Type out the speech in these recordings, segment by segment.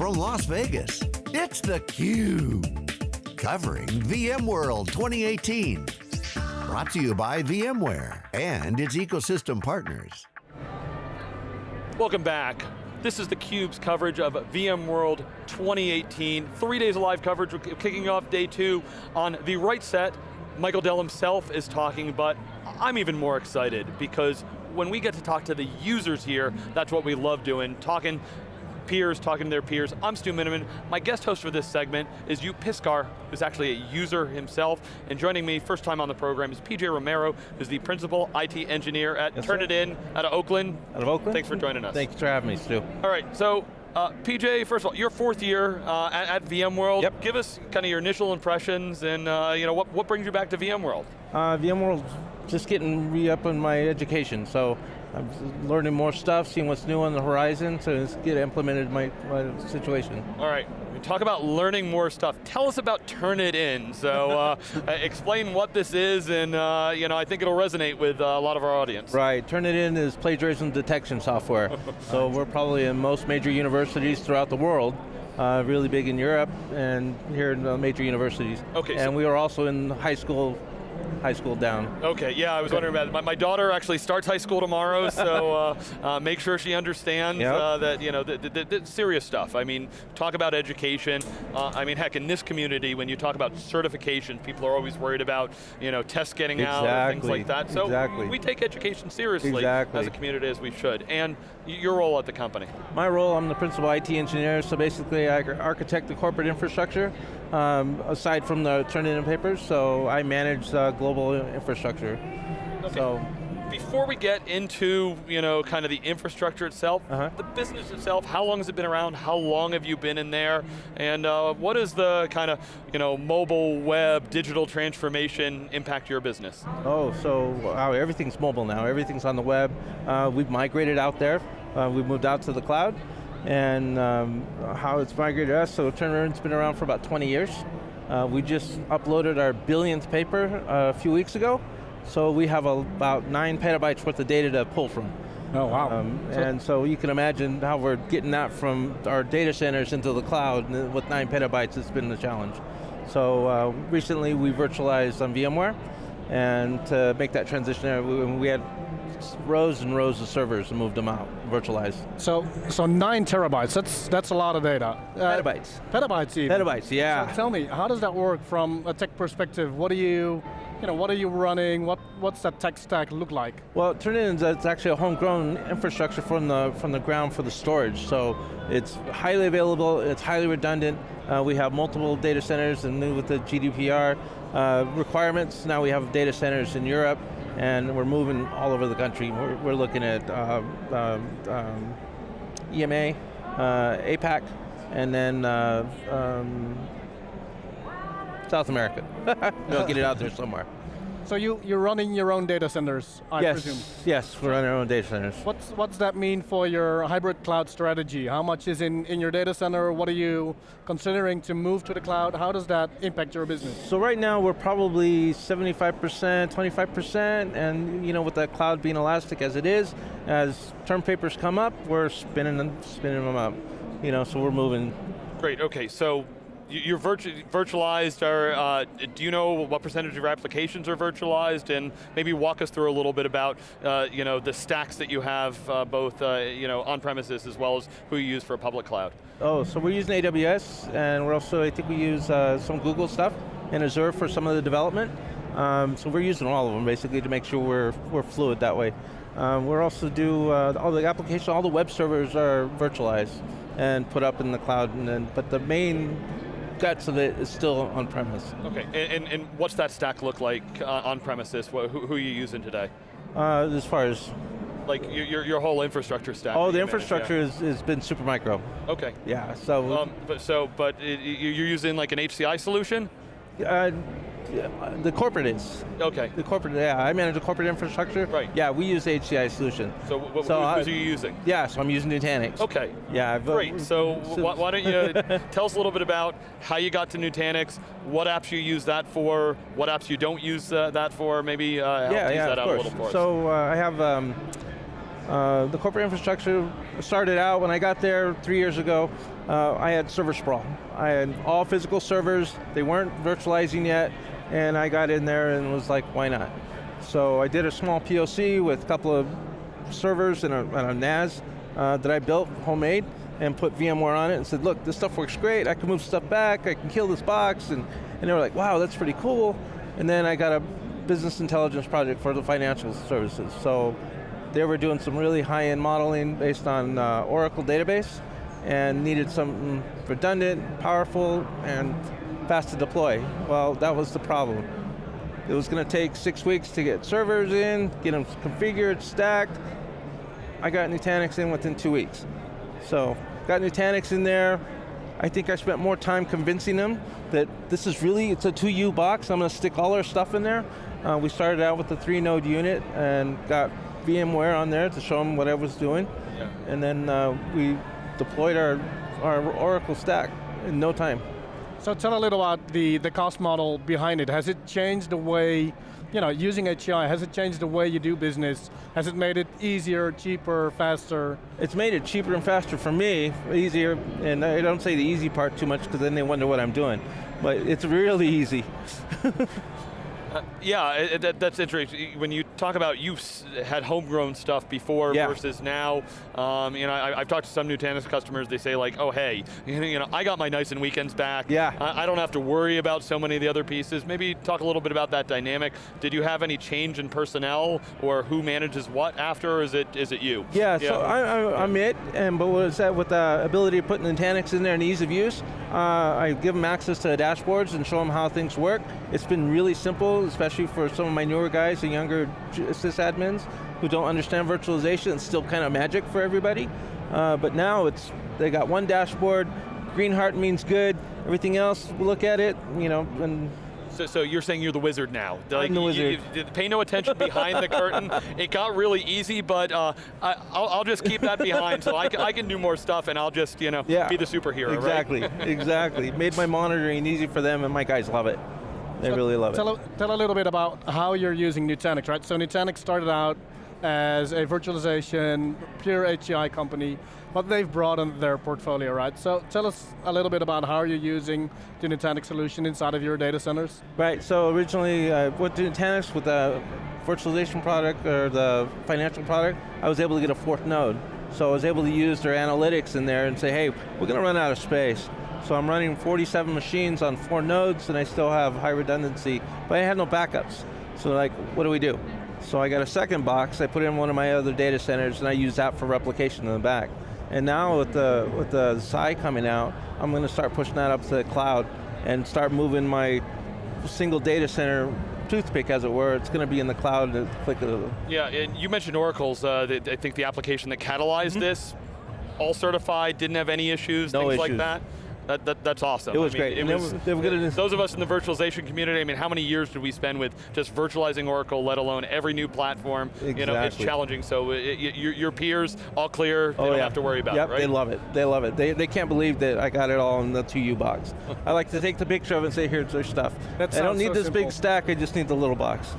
from Las Vegas, it's theCUBE. Covering VMworld 2018. Brought to you by VMware and its ecosystem partners. Welcome back. This is theCUBE's coverage of VMworld 2018. Three days of live coverage, We're kicking off day two on the right set. Michael Dell himself is talking, but I'm even more excited because when we get to talk to the users here, that's what we love doing, talking peers talking to their peers. I'm Stu Miniman. My guest host for this segment is Joep Piscaer, who's actually a user himself. And joining me, first time on the program, is PJ Romero, who's the principal IT engineer at yes, Turnitin out of Oakland. Out of Oakland? Thanks for joining us. Thanks for having me, Stu. All right, so uh, PJ, first of all, your fourth year uh, at, at, VMworld. Yep. Give us kind of your initial impressions and uh, you know what, what brings you back to VMworld? Uh, VMworld, just getting re-up in my education. So I'm learning more stuff, seeing what's new on the horizon to get implemented in my, my situation. All right, talk about learning more stuff. Tell us about Turnitin. So uh, explain what this is and uh, you know, I think it'll resonate with uh, a lot of our audience. Right, Turnitin is plagiarism detection software. so we're probably in most major universities throughout the world. Uh, really big in Europe and here in the major universities. Okay. And so we are also in high school high school down. Okay, yeah, I was wondering about it. My, my daughter actually starts high school tomorrow, so uh, uh, make sure she understands yep. uh, that, you know, the, the, the, serious stuff. I mean, talk about education. Uh, I mean, heck, in this community, when you talk about certification, people are always worried about, you know, tests getting exactly. out, things like that. So exactly. we take education seriously exactly. as a community as we should. And your role at the company? My role, I'm the principal IT engineer, so basically I architect the corporate infrastructure, um, aside from the Turnitin papers, so I manage the global infrastructure. Okay. So, before we get into, you know, kind of the infrastructure itself, uh -huh. the business itself, how long has it been around? How long have you been in there? And uh, what is the kind of, you know, mobile, web, digital transformation impact your business? Oh, so wow, everything's mobile now. Everything's on the web. Uh, we've migrated out there. Uh, we've moved out to the cloud. And um, how it's migrated us, so Turnitin's been around for about 20 years. Uh, we just uploaded our billionth paper uh, a few weeks ago, so we have a, about nine petabytes worth of data to pull from. Oh, wow. Um, so and so you can imagine how we're getting that from our data centers into the cloud, with nine petabytes, it's been a challenge. So uh, recently we virtualized on VMware, and to make that transition, we had rows and rows of servers and moved them out, virtualized. So, so nine terabytes, that's, that's a lot of data. Uh, petabytes. Petabytes even. Petabytes, yeah. So tell me, how does that work from a tech perspective? What do you, you know, what are you running? What, what's that tech stack look like? Well, Turnitin it's actually a homegrown infrastructure from the, from the ground for the storage. So it's highly available, it's highly redundant. Uh, we have multiple data centers and with the GDPR uh, requirements, now we have data centers in Europe, and we're moving all over the country. We're, we're looking at uh, um, um, EMEA, uh, APAC, and then uh, um, South America. we'll get it out there somewhere. So you, you're running your own data centers, I yes, presume? Yes, we're running our own data centers. What's, what's that mean for your hybrid cloud strategy? How much is in, in your data center? What are you considering to move to the cloud? How does that impact your business? So right now we're probably 75%, 25%, and you know, with the cloud being elastic as it is, as term papers come up, we're spinning them, spinning them up. You know, so we're moving. Great, okay, so you're virtu virtualized, or uh, do you know what percentage of your applications are virtualized? And maybe walk us through a little bit about uh, you know, the stacks that you have, uh, both uh, you know, on-premises as well as who you use for a public cloud. Oh, so we're using AWS, and we're also, I think we use uh, some Google stuff, and Azure for some of the development. Um, so we're using all of them basically to make sure we're, we're fluid that way. Um, we're also do, uh, all the applications, all the web servers are virtualized and put up in the cloud, and then, but the main guts of it is still on premise. Okay, and, and, and what's that stack look like uh, on premises? Who, who, are you using today? Uh, as far as? Like your, your whole infrastructure stack. Oh, the infrastructure manage, yeah. has, has been Supermicro. Okay. Yeah, so. Um, but so, but it, you're using like an HCI solution? Uh, the corporate is. Okay. The corporate, yeah, I manage the corporate infrastructure. Right. Yeah, we use the HCI solution. So, what so are you using? Yeah, so I'm using Nutanix. Okay. Yeah. I've, Great, so, so why, why, don't you tell us a little bit about how you got to Nutanix, what apps you use that for, what apps you don't use uh, that for, maybe uh, help yeah, yeah, that of out course. a little for us. So uh, I have um, Uh, the corporate infrastructure started out when I got there three years ago. Uh, I had server sprawl. I had all physical servers. They weren't virtualizing yet, and I got in there and was like, why not? So I did a small POC with a couple of servers and a, and a NAS uh, that I built homemade and put VMware on it and said, look, this stuff works great. I can move stuff back. I can kill this box, and and they were like, wow, that's pretty cool. And then I got a business intelligence project for the financial services. So they were doing some really high-end modeling based on uh, Oracle database and needed something redundant, powerful, and fast to deploy. Well, that was the problem. It was going to take six weeks to get servers in, get them configured, stacked. I got Nutanix in within two weeks. So, got Nutanix in there. I think I spent more time convincing them that this is really, it's a 2U box, I'm going to stick all our stuff in there. Uh, we started out with a three node unit and got VMware on there to show them what I was doing. Yeah. And then uh, we deployed our, our Oracle stack in no time. So tell a little about the, the cost model behind it. Has it changed the way, you know, using HCI, has it changed the way you do business? Has it made it easier, cheaper, faster? It's made it cheaper and faster for me, easier, and I don't say the easy part too much because then they wonder what I'm doing. But it's really easy. Uh, yeah, it, that, that's interesting. When you talk about you've had homegrown stuff before yeah. versus now, um, you know, I, have talked to some Nutanix customers. They say like, oh hey, you know, I got my nights and weekends back. Yeah. I, I, don't have to worry about so many of the other pieces. Maybe talk a little bit about that dynamic. Did you have any change in personnel or who manages what after? Or is it is it you? Yeah. yeah. So I, am it, and but what is that with the ability to put Nutanix in there and ease of use? Uh, I give them access to the dashboards and show them how things work. It's been really simple especially for some of my newer guys and younger sysadmins who don't understand virtualization. It's still kind of magic for everybody. Uh, but now it's, they got one dashboard, green heart means good, everything else, look at it, you know, and so, so, you're saying you're the wizard now. Like, I'm the wizard. You, you, pay no attention behind the curtain. It got really easy, but uh, I, will just keep that behind so I, I, can do more stuff and I'll just, you know, yeah, be the superhero, exactly, right? exactly. Made my monitoring easy for them and my guys love it. They so really love tell it. A, tell a little bit about how you're using Nutanix, right? So Nutanix started out as a virtualization, pure HCI company, but they've broadened their portfolio, right? So tell us a little bit about how you're using the Nutanix solution inside of your data centers. Right, so originally uh, with Nutanix, with the virtualization product or the financial product, I was able to get a fourth node. So I was able to use their analytics in there and say, hey, we're going to run out of space. So I'm running 47 machines on four nodes and I still have high redundancy, but I had no backups. So like, what do we do? So I got a second box, I put it in one of my other data centers and I use that for replication in the back. And now with the, with the Xi coming out, I'm going to start pushing that up to the cloud and start moving my single data center toothpick, as it were. It's going to be in the cloud at the click of the... Yeah, and you mentioned Oracle's, uh, the, I think the application that catalyzed mm -hmm. this, all certified, didn't have any issues, no things issues. like that. That, that, that's awesome. It was I mean, great. It was, they were, they were those of us in the virtualization community, I mean, how many years did we spend with just virtualizing Oracle, let alone every new platform? Exactly. You know, it's challenging, so uh, it, it, your, your, peers, all clear, they oh, don't yeah. have to worry about yep, it, right? they love it. They love it. They, they can't believe that I got it all in the 2U box. I like to take the picture of it and say, here's their stuff. That I don't need so this simple. big stack, I just need the little box.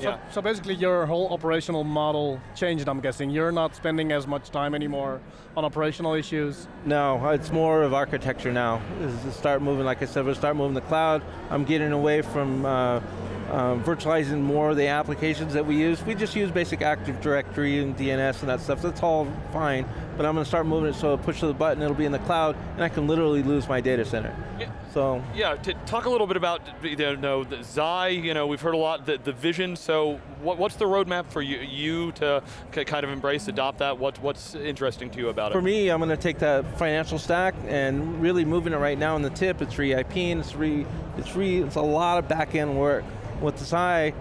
So, yeah. so basically your whole operational model changed, I'm guessing. You're not spending as much time anymore on operational issues? No, it's more of architecture now. Is start moving, like I said, we'll start moving the cloud. I'm getting away from uh, uh, virtualizing more of the applications that we use. We just use basic Active Directory and DNS and that stuff. That's all fine, but I'm going to start moving it so I push the button, it'll be in the cloud, and I can literally lose my data center. Yeah. So yeah, talk a little bit about you know the Xi. You know, we've heard a lot the, the vision. So what, what's the roadmap for you, you to kind of embrace, adopt that? What, what's interesting to you about for it? For me, I'm going to take that financial stack and really moving it right now in the tip. It's re-IPing. It's re. It's re. It's a lot of back end work with the Xi,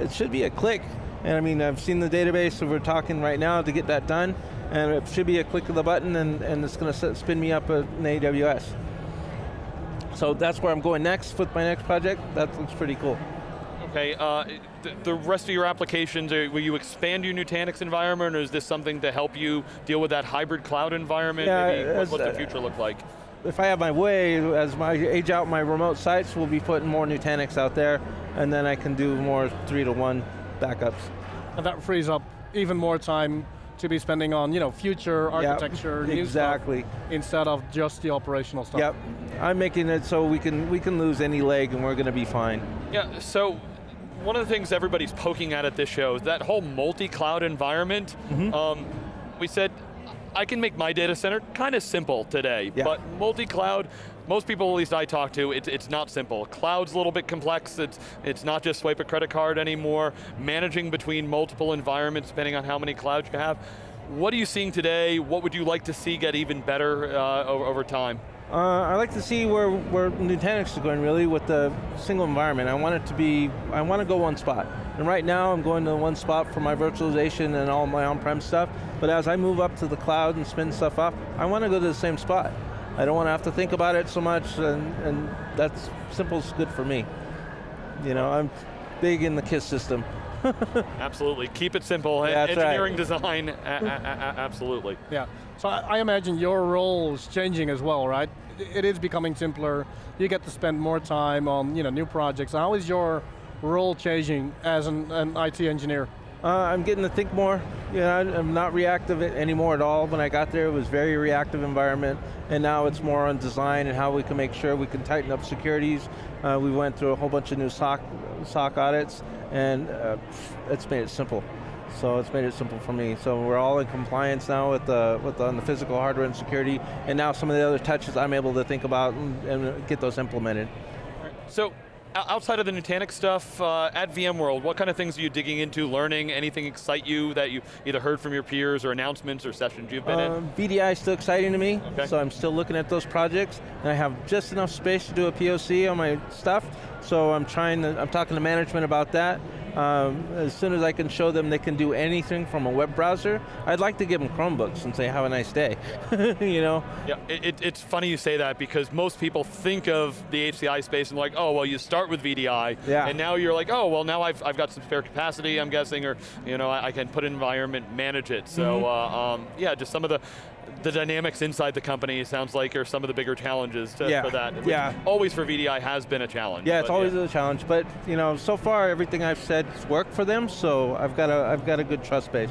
it should be a click. And I mean, I've seen the database, so we're talking right now to get that done, and it should be a click of the button and, and it's going to spin me up in AWS. So that's where I'm going next with my next project. That looks pretty cool. Okay, uh, the, the, rest of your applications, are, will you expand your Nutanix environment or is this something to help you deal with that hybrid cloud environment? Yeah, Maybe what, what's the future look like? If I have my way, as I age out my remote sites, we'll be putting more Nutanix out there and then I can do more three to one backups. And that frees up even more time to be spending on you know future architecture, new stuff, exactly. instead of just the operational stuff. Yep, I'm making it so we can we can lose any leg and we're going to be fine. Yeah, so one of the things everybody's poking at at this show is that whole multi-cloud environment. Mm-hmm. Um, we said, I can make my data center kind of simple today, Yeah. but multi-cloud, most people at least I talk to, it's, it's not simple. Cloud's a little bit complex, it's, it's not just swipe a credit card anymore, managing between multiple environments depending on how many clouds you have. What are you seeing today? What would you like to see get even better uh, over, over time? Uh, I like to see where, where Nutanix is going really with the single environment. I want it to be, I want to go one spot. And right now I'm going to one spot for my virtualization and all my on-prem stuff, but as I move up to the cloud and spin stuff up, I want to go to the same spot. I don't want to have to think about it so much and, and that's simple's good for me. You know, I'm big in the KISS system. Absolutely, keep it simple. That's right. Engineering design, a- a- a- absolutely. Yeah. So I, I imagine your role is changing as well, right? It is becoming simpler. You get to spend more time on you know new projects. How is your role changing as an, an IT engineer? Uh, I'm getting to think more. You know, I'm not reactive anymore at all. When I got there, it was very reactive environment, and now it's more on design and how we can make sure we can tighten up securities. Uh, we went through a whole bunch of new SOC, SOC audits, and uh, it's made it simple. So it's made it simple for me. So we're all in compliance now with the with the, on the physical hardware and security, and now some of the other touches I'm able to think about and, and get those implemented. So, outside of the Nutanix stuff, uh, at VMworld, what kind of things are you digging into, learning? Anything excite you that you either heard from your peers or announcements or sessions you've been in? Um, VDI is still exciting to me, Okay. so I'm still looking at those projects, and I have just enough space to do a POC on my stuff, so I'm trying to, I'm talking to management about that. Um, as soon as I can show them they can do anything from a web browser, I'd like to give them Chromebooks and say, have a nice day, you know? Yeah, it, it- it's funny you say that because most people think of the HCI space and like, oh, well, you start with VDI, Yeah. and now you're like, oh, well, now I've, I've got some spare capacity, I'm guessing, or you know, I, I can put an environment, manage it. So, Mm-hmm. uh, um, yeah, just some of the the dynamics inside the company sounds like are some of the bigger challenges to, Yeah, for that. yeah. Always for VDI has been a challenge. Yeah, it's always a challenge, but you know, so far everything I've said has worked for them, so I've got a, I've got a good trust base.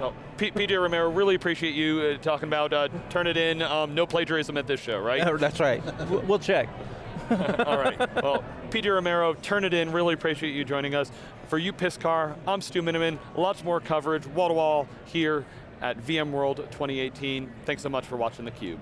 Well, PJ Romero, really appreciate you uh, talking about uh, Turnitin. Um, no plagiarism at this show, right? That's right, We'll- check. All right. Well, PJ Romero, Turnitin. Really appreciate you joining us. For you, Piscaer, I'm Stu Miniman. Lots more coverage, wall to wall here at VMworld 2018. Thanks so much for watching theCUBE.